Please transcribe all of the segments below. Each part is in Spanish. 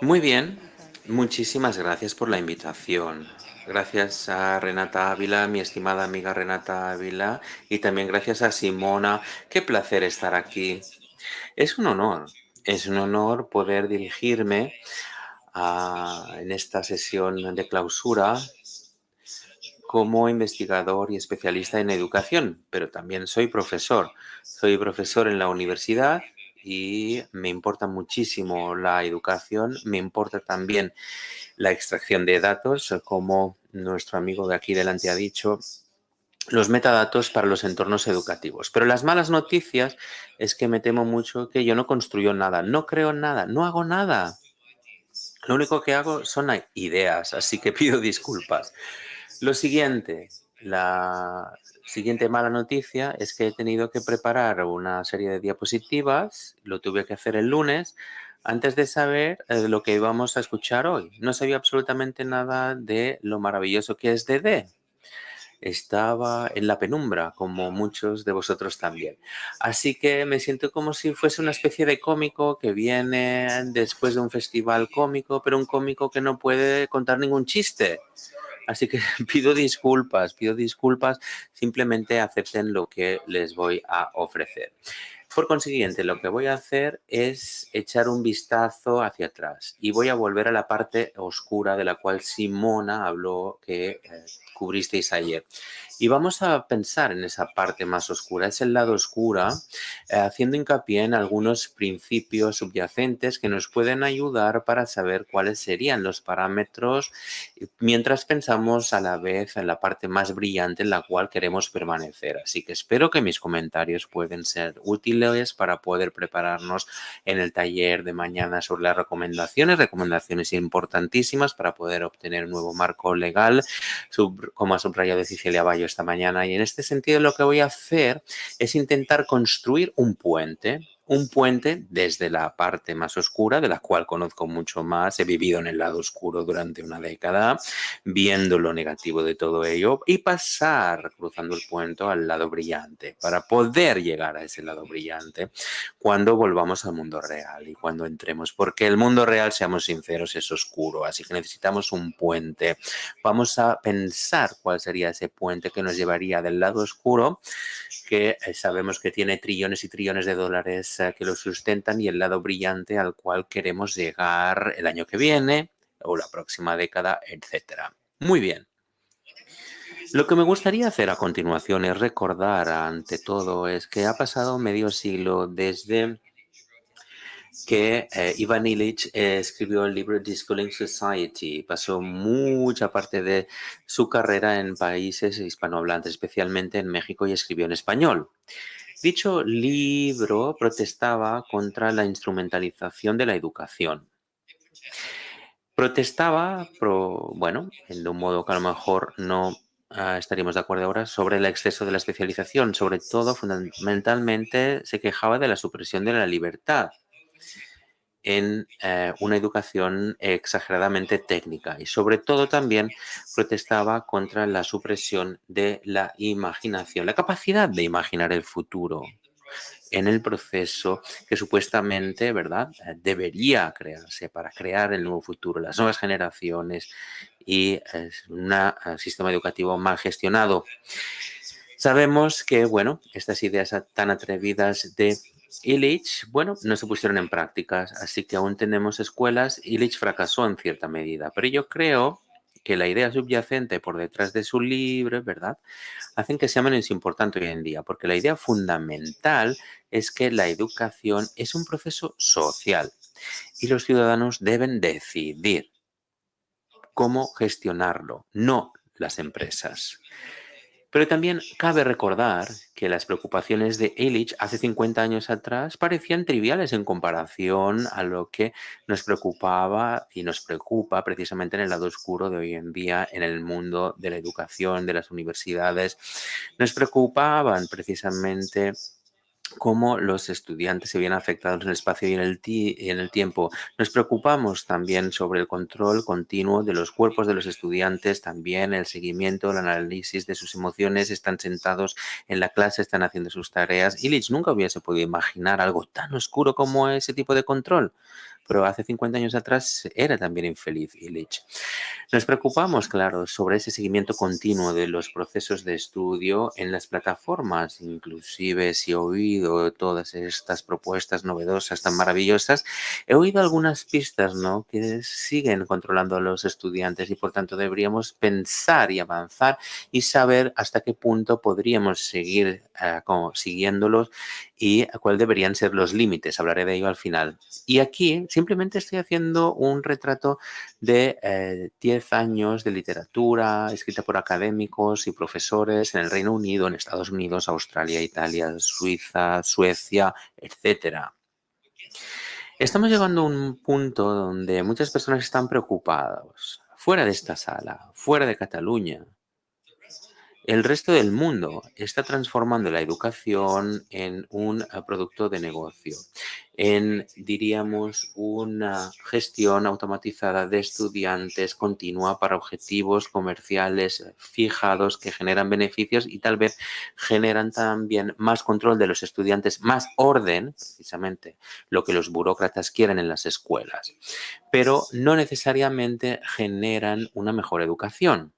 Muy bien, muchísimas gracias por la invitación. Gracias a Renata Ávila, mi estimada amiga Renata Ávila, y también gracias a Simona. Qué placer estar aquí. Es un honor, es un honor poder dirigirme a- en esta sesión de clausura como investigador y especialista en educación, pero también soy profesor. Soy profesor en la universidad y me importa muchísimo la educación, me importa también la extracción de datos, como nuestro amigo de aquí delante ha dicho, los metadatos para los entornos educativos. Pero las malas noticias es que me temo mucho que yo no construyo nada, no creo nada, no hago nada. Lo único que hago son ideas, así que pido disculpas. Lo siguiente, la siguiente mala noticia es que he tenido que preparar una serie de diapositivas, lo tuve que hacer el lunes, antes de saber eh, lo que íbamos a escuchar hoy. No sabía absolutamente nada de lo maravilloso que es DD. Estaba en la penumbra, como muchos de vosotros también. Así que me siento como si fuese una especie de cómico que viene después de un festival cómico, pero un cómico que no puede contar ningún chiste. Así que pido disculpas, pido disculpas, simplemente acepten lo que les voy a ofrecer. Por consiguiente, lo que voy a hacer es echar un vistazo hacia atrás y voy a volver a la parte oscura de la cual Simona habló que eh, cubristeis ayer. Y vamos a pensar en esa parte más oscura, es el lado oscura, eh, haciendo hincapié en algunos principios subyacentes que nos pueden ayudar para saber cuáles serían los parámetros mientras pensamos a la vez en la parte más brillante en la cual queremos permanecer. Así que espero que mis comentarios pueden ser útiles para poder prepararnos en el taller de mañana sobre las recomendaciones, recomendaciones importantísimas para poder obtener un nuevo marco legal, como ha subrayado Cecilia Bayo esta mañana. Y en este sentido lo que voy a hacer es intentar construir un puente un puente desde la parte más oscura, de la cual conozco mucho más, he vivido en el lado oscuro durante una década, viendo lo negativo de todo ello y pasar cruzando el puente al lado brillante para poder llegar a ese lado brillante cuando volvamos al mundo real y cuando entremos, porque el mundo real, seamos sinceros, es oscuro, así que necesitamos un puente. Vamos a pensar cuál sería ese puente que nos llevaría del lado oscuro, que eh, sabemos que tiene trillones y trillones de dólares que lo sustentan y el lado brillante al cual queremos llegar el año que viene o la próxima década, etcétera. Muy bien. Lo que me gustaría hacer a continuación es recordar ante todo es que ha pasado medio siglo desde que eh, Ivan Illich escribió el libro Schooling Society. Pasó mucha parte de su carrera en países hispanohablantes, especialmente en México, y escribió en español. Dicho libro protestaba contra la instrumentalización de la educación. Protestaba, bueno, de un modo que a lo mejor no ah, estaríamos de acuerdo ahora, sobre el exceso de la especialización. Sobre todo, fundamentalmente, se quejaba de la supresión de la libertad en eh, una educación exageradamente técnica y sobre todo también protestaba contra la supresión de la imaginación, la capacidad de imaginar el futuro en el proceso que supuestamente, ¿verdad?, eh, debería crearse para crear el nuevo futuro, las nuevas generaciones y un eh, sistema educativo mal gestionado. Sabemos que, bueno, estas ideas tan atrevidas de Illich, bueno, no se pusieron en prácticas, así que aún tenemos escuelas. Illich fracasó en cierta medida, pero yo creo que la idea subyacente por detrás de su libro, ¿verdad?, hacen que sea menos importante hoy en día, porque la idea fundamental es que la educación es un proceso social y los ciudadanos deben decidir cómo gestionarlo, no las empresas. Pero también cabe recordar que las preocupaciones de Illich hace 50 años atrás parecían triviales en comparación a lo que nos preocupaba y nos preocupa precisamente en el lado oscuro de hoy en día en el mundo de la educación, de las universidades. Nos preocupaban precisamente cómo los estudiantes se ven afectados en el espacio y en el, en el tiempo. Nos preocupamos también sobre el control continuo de los cuerpos de los estudiantes, también el seguimiento, el análisis de sus emociones, están sentados en la clase, están haciendo sus tareas. Illich nunca hubiese podido imaginar algo tan oscuro como ese tipo de control pero hace 50 años atrás era también infeliz Illich. Nos preocupamos, claro, sobre ese seguimiento continuo de los procesos de estudio en las plataformas, inclusive si he oído todas estas propuestas novedosas tan maravillosas, he oído algunas pistas ¿no? que siguen controlando a los estudiantes y por tanto deberíamos pensar y avanzar y saber hasta qué punto podríamos seguir eh, como, siguiéndolos y cuáles deberían ser los límites. Hablaré de ello al final. Y aquí simplemente estoy haciendo un retrato de 10 eh, años de literatura escrita por académicos y profesores en el Reino Unido, en Estados Unidos, Australia, Italia, Suiza, Suecia, etcétera. Estamos llegando a un punto donde muchas personas están preocupadas, fuera de esta sala, fuera de Cataluña, el resto del mundo está transformando la educación en un eh, producto de negocio, en, diríamos, una gestión automatizada de estudiantes continua para objetivos comerciales fijados que generan beneficios y tal vez generan también más control de los estudiantes, más orden, precisamente lo que los burócratas quieren en las escuelas, pero no necesariamente generan una mejor educación.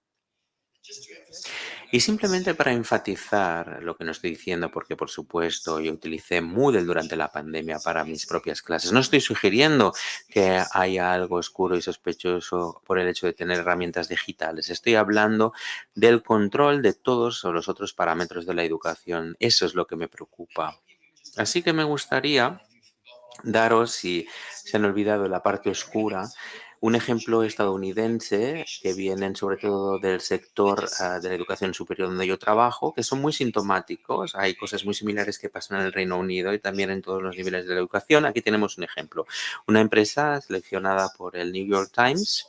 Y simplemente para enfatizar lo que no estoy diciendo, porque por supuesto yo utilicé Moodle durante la pandemia para mis propias clases. No estoy sugiriendo que haya algo oscuro y sospechoso por el hecho de tener herramientas digitales. Estoy hablando del control de todos los otros parámetros de la educación. Eso es lo que me preocupa. Así que me gustaría daros, si se han olvidado la parte oscura, un ejemplo estadounidense que vienen sobre todo del sector ah, de la educación superior donde yo trabajo, que son muy sintomáticos. Hay cosas muy similares que pasan en el Reino Unido y también en todos los niveles de la educación. Aquí tenemos un ejemplo. Una empresa seleccionada por el New York Times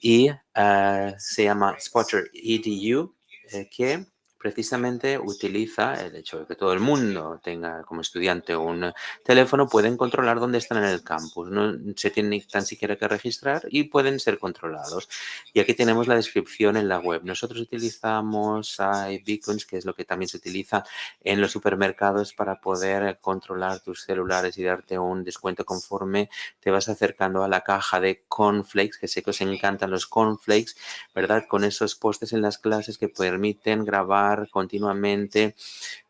y ah, se llama Spotter EDU, eh, que precisamente utiliza el hecho de que todo el mundo tenga como estudiante un teléfono, pueden controlar dónde están en el campus. No se tienen tan siquiera que registrar y pueden ser controlados. Y aquí tenemos la descripción en la web. Nosotros utilizamos iBeacons, que es lo que también se utiliza en los supermercados para poder controlar tus celulares y darte un descuento conforme te vas acercando a la caja de cornflakes, que sé que os encantan los cornflakes, ¿verdad? Con esos postes en las clases que permiten grabar continuamente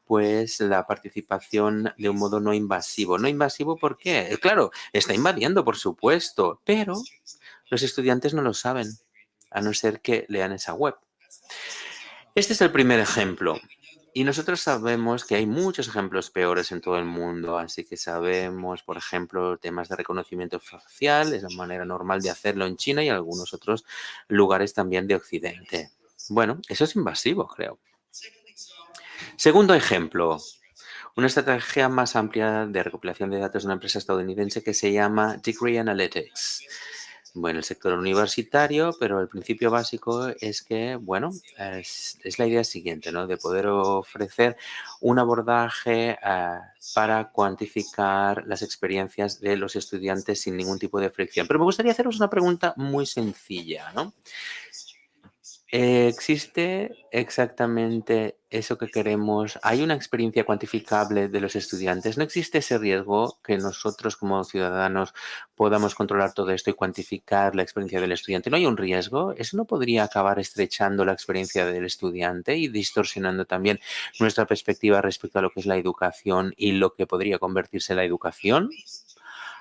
pues la participación de un modo no invasivo. No invasivo, ¿por qué? Claro, está invadiendo, por supuesto, pero los estudiantes no lo saben, a no ser que lean esa web. Este es el primer ejemplo. Y nosotros sabemos que hay muchos ejemplos peores en todo el mundo, así que sabemos, por ejemplo, temas de reconocimiento facial, es la manera normal de hacerlo en China y algunos otros lugares también de Occidente. Bueno, eso es invasivo, creo. Segundo ejemplo, una estrategia más amplia de recopilación de datos de una empresa estadounidense que se llama Degree Analytics. Bueno, el sector universitario, pero el principio básico es que, bueno, es, la idea siguiente, ¿no? De poder ofrecer un abordaje eh, para cuantificar las experiencias de los estudiantes sin ningún tipo de fricción. Pero me gustaría haceros una pregunta muy sencilla, ¿no? ¿Existe exactamente eso que queremos? ¿Hay una experiencia cuantificable de los estudiantes? ¿No existe ese riesgo que nosotros como ciudadanos podamos controlar todo esto y cuantificar la experiencia del estudiante? ¿No hay un riesgo? ¿Eso no podría acabar estrechando la experiencia del estudiante y distorsionando también nuestra perspectiva respecto a lo que es la educación y lo que podría convertirse en la educación?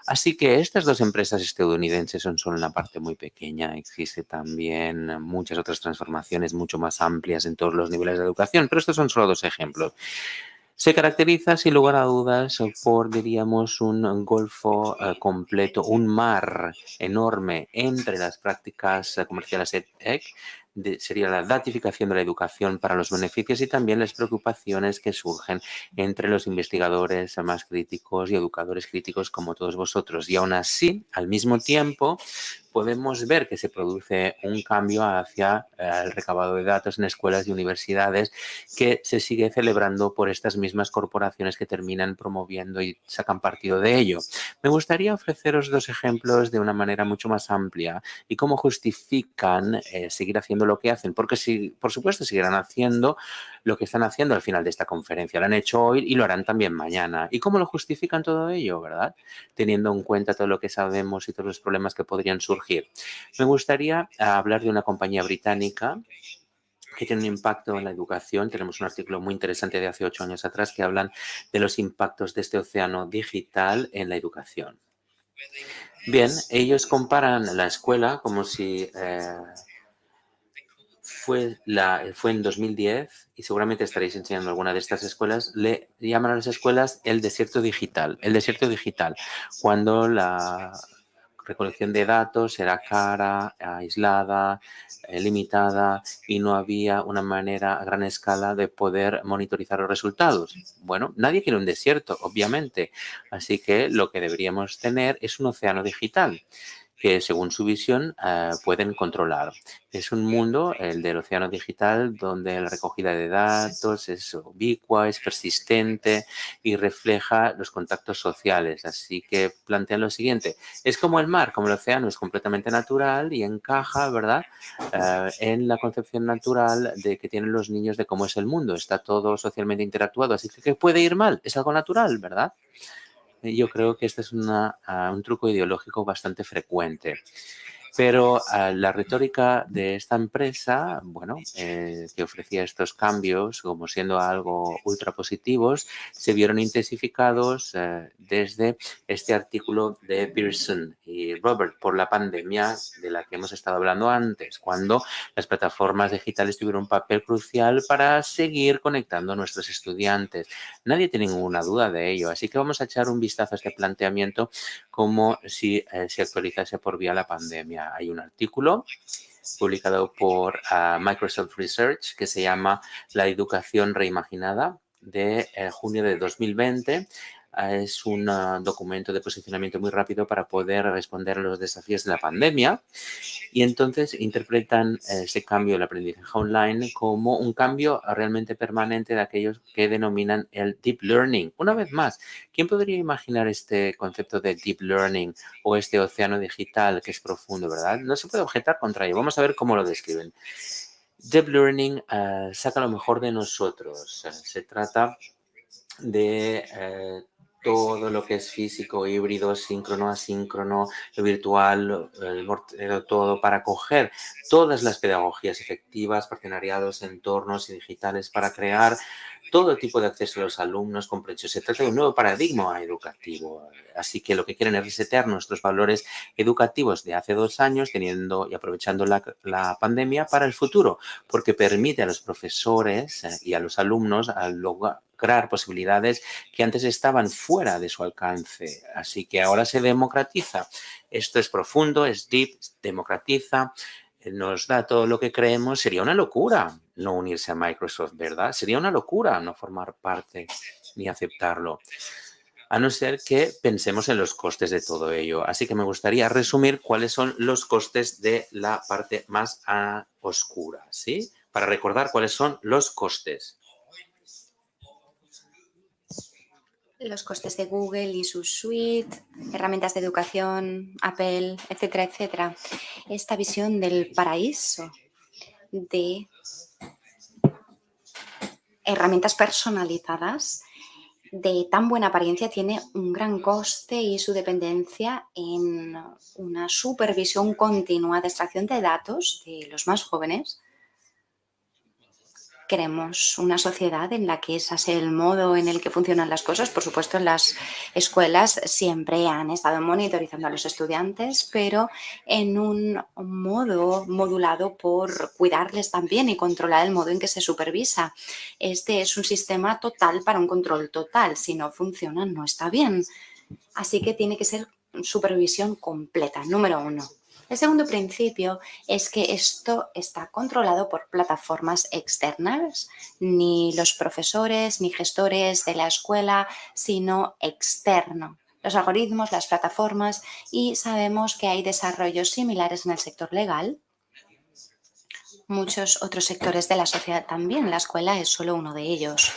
Así que estas dos empresas estadounidenses son solo una parte muy pequeña. Existe también muchas otras transformaciones mucho más amplias en todos los niveles de educación, pero estos son solo dos ejemplos. Se caracteriza, sin lugar a dudas, por, diríamos, un golfo eh, completo, un mar enorme entre las prácticas comerciales EdTech sería la datificación de la educación para los beneficios y también las preocupaciones que surgen entre los investigadores más críticos y educadores críticos como todos vosotros. Y aún así, al mismo tiempo, podemos ver que se produce un cambio hacia eh, el recabado de datos en escuelas y universidades que se sigue celebrando por estas mismas corporaciones que terminan promoviendo y sacan partido de ello. Me gustaría ofreceros dos ejemplos de una manera mucho más amplia y cómo justifican eh, seguir haciendo lo que hacen, porque si, por supuesto, seguirán haciendo lo que están haciendo al final de esta conferencia. Lo han hecho hoy y lo harán también mañana. ¿Y cómo lo justifican todo ello, verdad? Teniendo en cuenta todo lo que sabemos y todos los problemas que podrían surgir. Me gustaría hablar de una compañía británica que tiene un impacto en la educación. Tenemos un artículo muy interesante de hace ocho años atrás que hablan de los impactos de este océano digital en la educación. Bien, ellos comparan la escuela como si eh, fue, la, fue en 2010 y seguramente estaréis enseñando alguna de estas escuelas, le llaman a las escuelas el desierto digital. El desierto digital, cuando la recolección de datos era cara, aislada, eh, limitada y no había una manera a gran escala de poder monitorizar los resultados. Bueno, nadie quiere un desierto, obviamente. Así que lo que deberíamos tener es un océano digital que según su visión eh, pueden controlar. Es un mundo, el del océano digital, donde la recogida de datos es ubicua, es persistente y refleja los contactos sociales. Así que plantean lo siguiente, es como el mar, como el océano, es completamente natural y encaja, ¿verdad?, eh, en la concepción natural de que tienen los niños de cómo es el mundo. Está todo socialmente interactuado, así que ¿qué puede ir mal? Es algo natural, ¿verdad? Yo creo que este es ah, un truco ideológico bastante frecuente. Pero ah, la retórica de esta empresa, bueno, eh, que ofrecía estos cambios como siendo algo ultra positivos, se vieron intensificados eh, desde este artículo de Pearson y Robert por la pandemia de la que hemos estado hablando antes, cuando las plataformas digitales tuvieron un papel crucial para seguir conectando a nuestros estudiantes. Nadie tiene ninguna duda de ello, así que vamos a echar un vistazo a este planteamiento como si eh, se actualizase por vía la pandemia hay un artículo publicado por ah, Microsoft Research que se llama La educación reimaginada de eh, junio de 2020 es un ah, documento de posicionamiento muy rápido para poder responder a los desafíos de la pandemia y entonces interpretan ese cambio del aprendizaje online como un cambio realmente permanente de aquellos que denominan el deep learning. Una vez más, ¿quién podría imaginar este concepto de deep learning o este océano digital que es profundo, verdad? No se puede objetar contra ello. Vamos a ver cómo lo describen. Deep Learning ah, saca lo mejor de nosotros. Se trata de eh, todo lo que es físico, híbrido, síncrono, asíncrono, virtual, el, todo para coger todas las pedagogías efectivas, partenariados, entornos y digitales para crear todo tipo de acceso a los alumnos con Se trata de un nuevo paradigma educativo. Así que lo que quieren es resetear nuestros valores educativos de hace dos años, teniendo y aprovechando la, la pandemia para el futuro, porque permite a los profesores eh, y a los alumnos lograr posibilidades que antes estaban fuera de su alcance. Así que ahora se democratiza. Esto es profundo, es deep, democratiza, nos da todo lo que creemos, sería una locura no unirse a Microsoft, ¿verdad? Sería una locura no formar parte ni aceptarlo, a no ser que pensemos en los costes de todo ello. Así que me gustaría resumir cuáles son los costes de la parte más oscura, ¿sí? Para recordar cuáles son los costes. los costes de Google y su suite, herramientas de educación, Apple, etcétera, etcétera. Esta visión del paraíso de herramientas personalizadas de tan buena apariencia tiene un gran coste y su dependencia en una supervisión continua de extracción de datos de los más jóvenes Queremos una sociedad en la que ese sea el modo en el que funcionan las cosas. Por supuesto, las escuelas siempre han estado monitorizando a los estudiantes, pero en un modo modulado por cuidarles también y controlar el modo en que se supervisa. Este es un sistema total para un control total. Si no funciona, no está bien. Así que tiene que ser supervisión completa, número uno. El segundo principio es que esto está controlado por plataformas externas, ni los profesores ni gestores de la escuela, sino externo. Los algoritmos, las plataformas y sabemos que hay desarrollos similares en el sector legal, muchos otros sectores de la sociedad también. La escuela es solo uno de ellos.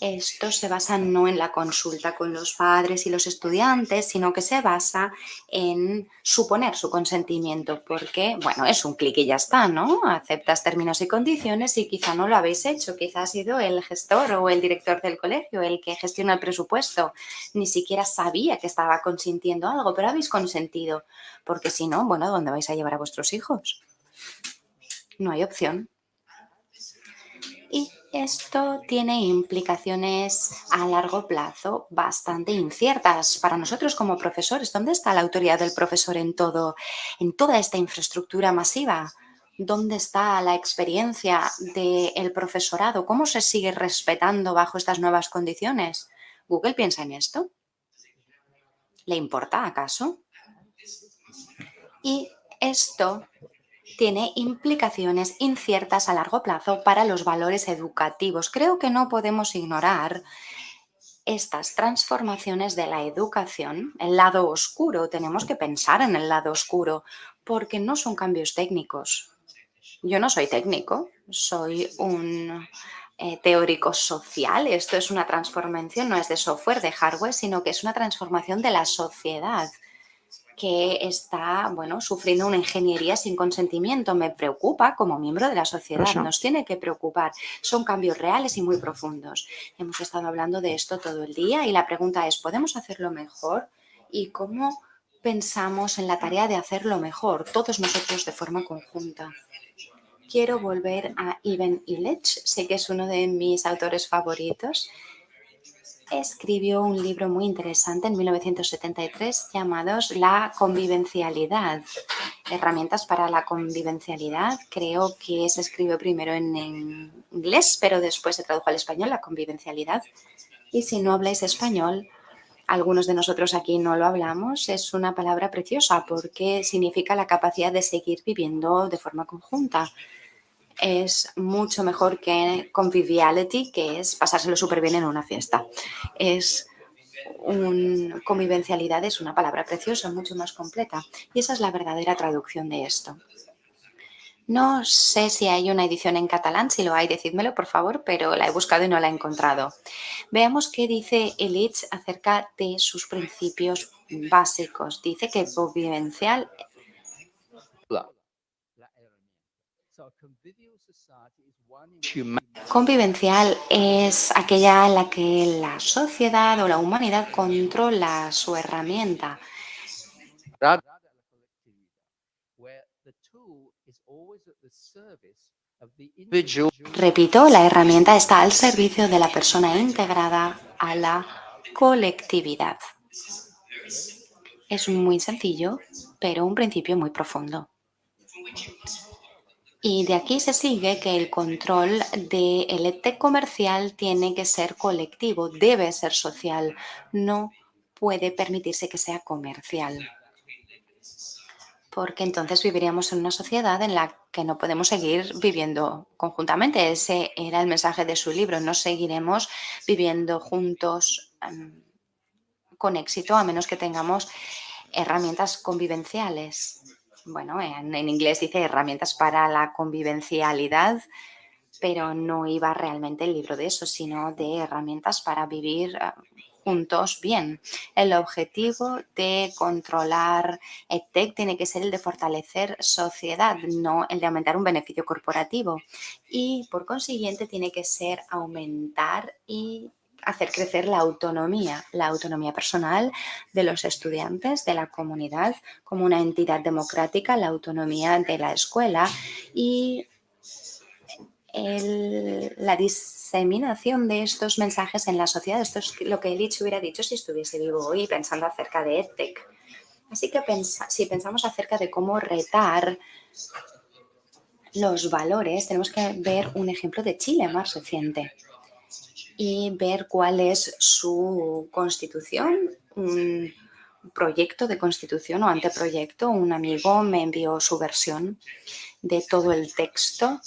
Esto se basa no en la consulta con los padres y los estudiantes, sino que se basa en suponer su consentimiento, porque, bueno, es un clic y ya está, ¿no? Aceptas términos y condiciones y quizá no lo habéis hecho, quizá ha sido el gestor o el director del colegio el que gestiona el presupuesto, ni siquiera sabía que estaba consintiendo algo, pero habéis consentido, porque si no, bueno, ¿dónde vais a llevar a vuestros hijos? No hay opción. Esto tiene implicaciones a largo plazo bastante inciertas para nosotros como profesores. ¿Dónde está la autoridad del profesor en, todo, en toda esta infraestructura masiva? ¿Dónde está la experiencia del profesorado? ¿Cómo se sigue respetando bajo estas nuevas condiciones? ¿Google piensa en esto? ¿Le importa acaso? Y esto tiene implicaciones inciertas a largo plazo para los valores educativos. Creo que no podemos ignorar estas transformaciones de la educación, el lado oscuro, tenemos que pensar en el lado oscuro, porque no son cambios técnicos. Yo no soy técnico, soy un eh, teórico social. Esto es una transformación, no es de software, de hardware, sino que es una transformación de la sociedad que está bueno, sufriendo una ingeniería sin consentimiento. Me preocupa como miembro de la sociedad, nos tiene que preocupar. Son cambios reales y muy profundos. Hemos estado hablando de esto todo el día y la pregunta es, ¿podemos hacerlo mejor? ¿Y cómo pensamos en la tarea de hacerlo mejor, todos nosotros de forma conjunta? Quiero volver a Ivan Illich, sé que es uno de mis autores favoritos escribió un libro muy interesante en 1973 llamados La convivencialidad, herramientas para la convivencialidad. Creo que se escribió primero en inglés, pero después se tradujo al español, la convivencialidad. Y si no habláis español, algunos de nosotros aquí no lo hablamos, es una palabra preciosa porque significa la capacidad de seguir viviendo de forma conjunta es mucho mejor que conviviality, que es pasárselo súper bien en una fiesta. Es un, convivencialidad es una palabra preciosa, mucho más completa. Y esa es la verdadera traducción de esto. No sé si hay una edición en catalán, si lo hay, decídmelo por favor, pero la he buscado y no la he encontrado. Veamos qué dice Elitch acerca de sus principios básicos. Dice que convivencial Convivencial es aquella en la que la sociedad o la humanidad controla su herramienta. Repito, la herramienta está al servicio de la persona integrada a la colectividad. Es muy sencillo, pero un principio muy profundo. Y de aquí se sigue que el control del ET comercial tiene que ser colectivo, debe ser social, no puede permitirse que sea comercial. Porque entonces viviríamos en una sociedad en la que no podemos seguir viviendo conjuntamente. Ese era el mensaje de su libro. No seguiremos viviendo juntos em, con éxito a menos que tengamos herramientas convivenciales bueno, en, inglés dice herramientas para la convivencialidad, pero no iba realmente el libro de eso, sino de herramientas para vivir eh, juntos bien. El objetivo de controlar EdTech tiene que ser el de fortalecer sociedad, no el de aumentar un beneficio corporativo. Y por consiguiente tiene que ser aumentar y hacer crecer la autonomía, la autonomía personal de los estudiantes, de la comunidad, como una entidad democrática, la autonomía de la escuela y la diseminación de estos mensajes en la sociedad. Esto es lo que Elitch hubiera dicho si estuviese vivo hoy pensando acerca de EdTech. Así que si pensamos acerca de cómo retar los valores, tenemos que ver un ejemplo de Chile más reciente y ver cuál es su constitución, un proyecto de constitución o anteproyecto. Un amigo me envió su versión de todo el texto.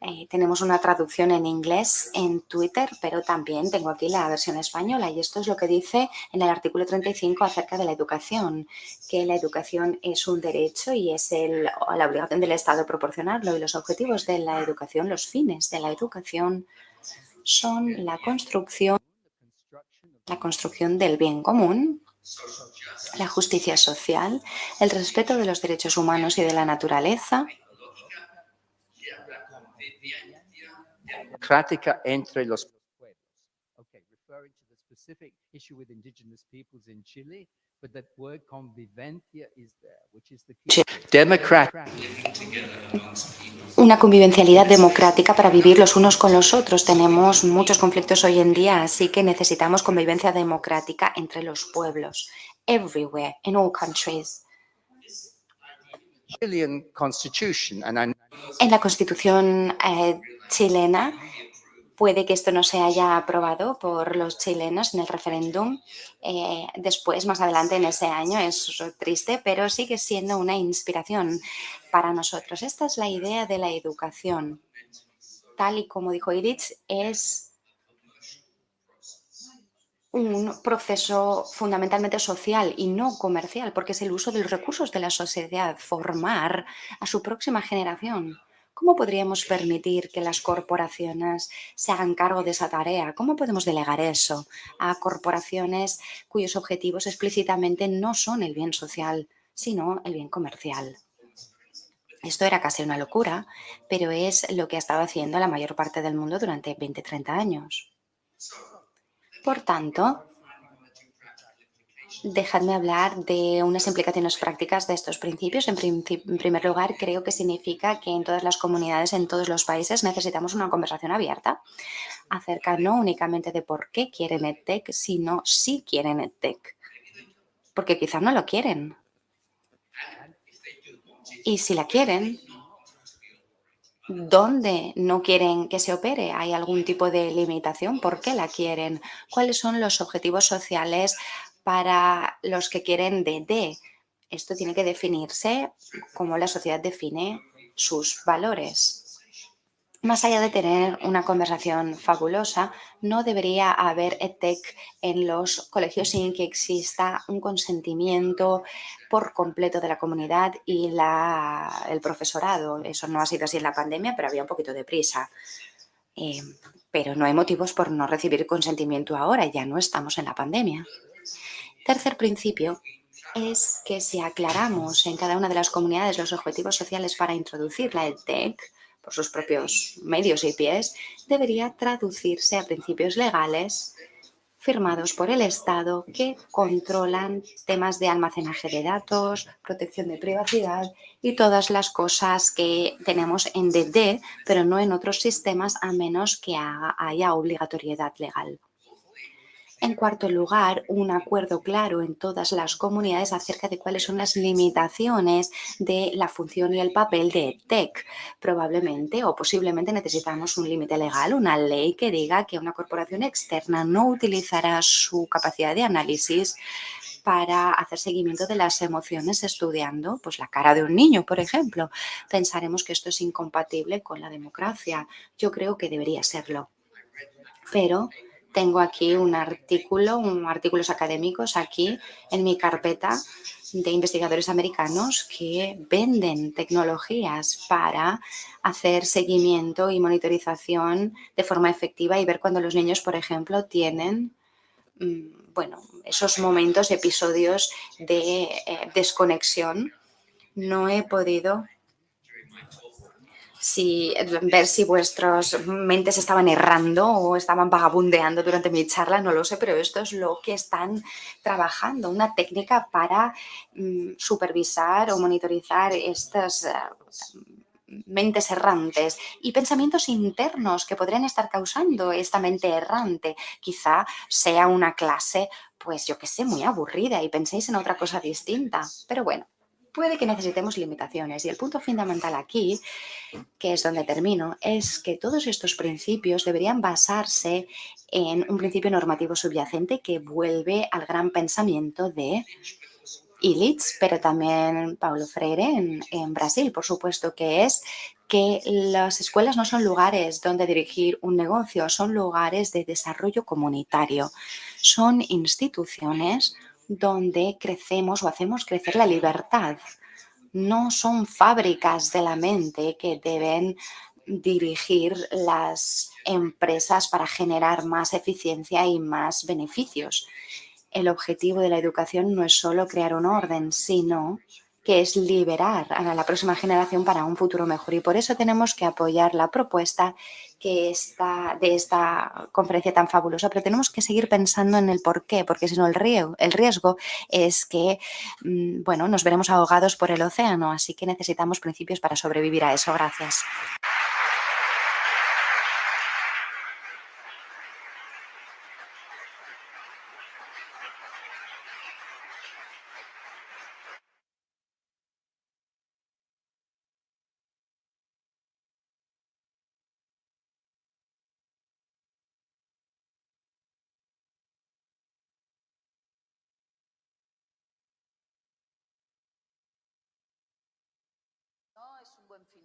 Eh, tenemos una traducción en inglés en Twitter, pero también tengo aquí la versión española y esto es lo que dice en el artículo 35 acerca de la educación, que la educación es un derecho y es el, la obligación del Estado proporcionarlo y los objetivos de la educación, los fines de la educación son la construcción, la construcción del bien común, la justicia social, el respeto de los derechos humanos y de la naturaleza, democrática entre los pueblos. But that word convivencia is there, which is the key. Democratic. Una convivencialidad democrática para vivir los unos con los otros. Tenemos muchos conflictos hoy en día, así que necesitamos convivencia democrática entre los pueblos. Everywhere, in all countries. En la Constitución eh, chilena, puede que esto no se haya aprobado por los chilenos en el referéndum eh, después, más adelante en ese año. Es triste, pero sigue siendo una inspiración para nosotros. Esta es la idea de la educación. Tal y como dijo Iritz, es un proceso fundamentalmente social y no comercial, porque es el uso de los recursos de la sociedad, formar a su próxima generación. ¿Cómo podríamos permitir que las corporaciones se hagan cargo de esa tarea? ¿Cómo podemos delegar eso a corporaciones cuyos objetivos explícitamente no son el bien social, sino el bien comercial? Esto era casi una locura, pero es lo que ha estado haciendo la mayor parte del mundo durante 20-30 años. Por tanto, dejadme hablar de unas implicaciones prácticas de estos principios. En, primer lugar, creo que significa que en todas las comunidades, en todos los países, necesitamos una conversación abierta acerca no únicamente de por qué quieren EdTech, sino si quieren EdTech. Porque quizás no lo quieren. Y si la quieren, ¿Dónde no quieren que se opere? ¿Hay algún tipo de limitación? ¿Por qué la quieren? ¿Cuáles son los objetivos sociales para los que quieren DD? Esto tiene que definirse como la sociedad define sus valores. Más allá de tener una conversación fabulosa, no debería haber EdTech en los colegios sin que exista un consentimiento por completo de la comunidad y el profesorado. Eso no ha sido así en la pandemia, pero había un poquito de prisa. Eh, pero no hay motivos por no recibir consentimiento ahora, ya no estamos en la pandemia. Tercer principio es que si aclaramos en cada una de las comunidades los objetivos sociales para introducir la EdTech, por sus propios medios y pies, debería traducirse a principios legales firmados por el Estado que controlan temas de almacenaje de datos, protección de privacidad y todas las cosas que tenemos en DD, pero no en otros sistemas a menos que haya obligatoriedad legal. En cuarto lugar, un acuerdo claro en todas las comunidades acerca de cuáles son las limitaciones de la función y el papel de TEC. Probablemente o posiblemente necesitamos un límite legal, una ley que diga que una corporación externa no utilizará su capacidad de análisis para hacer seguimiento de las emociones estudiando pues, la cara de un niño, por ejemplo. Pensaremos que esto es incompatible con la democracia. Yo creo que debería serlo. Pero tengo aquí un artículo, artículos académicos aquí en mi carpeta de investigadores americanos que venden tecnologías para hacer seguimiento y monitorización de forma efectiva y ver cuando los niños, por ejemplo, tienen mm, bueno, esos momentos, episodios de eh, desconexión. No he podido si, ver si vuestras mentes estaban errando o estaban vagabundeando durante mi charla, no lo sé, pero esto es lo que están trabajando, una técnica para mm, supervisar o monitorizar estas eh, mentes errantes y pensamientos internos que podrían estar causando esta mente errante. Quizá sea una clase, pues yo que sé, muy aburrida y penséis en otra cosa distinta. Pero bueno, puede que necesitemos limitaciones. Y el punto fundamental aquí, que es donde termino, es que todos estos principios deberían basarse en un principio normativo subyacente que vuelve al gran pensamiento de Illich, pero también Paulo Freire en, en Brasil, por supuesto, que es que las escuelas no son lugares donde dirigir un negocio, son lugares de desarrollo comunitario. Son instituciones donde crecemos o hacemos crecer la libertad. No son fábricas de la mente que deben dirigir las empresas para generar más eficiencia y más beneficios. El objetivo de la educación no es solo crear un orden, sino que es liberar a la próxima generación para un futuro mejor. Y por eso tenemos que apoyar la propuesta que está de esta conferencia tan fabulosa, pero tenemos que seguir pensando en el por qué, porque si no el riesgo, el riesgo es que mm, bueno, nos veremos ahogados por el océano, así que necesitamos principios para sobrevivir a eso. Gracias.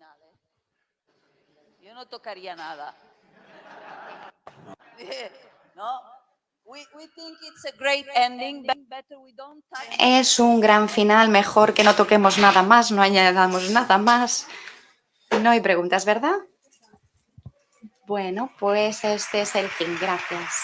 ¿Eh? Yo no tocaría nada. ¿No? Es un gran final, mejor que no toquemos nada más, no añadamos nada más. No hay preguntas, ¿verdad? Bueno, pues este es el fin. Gracias.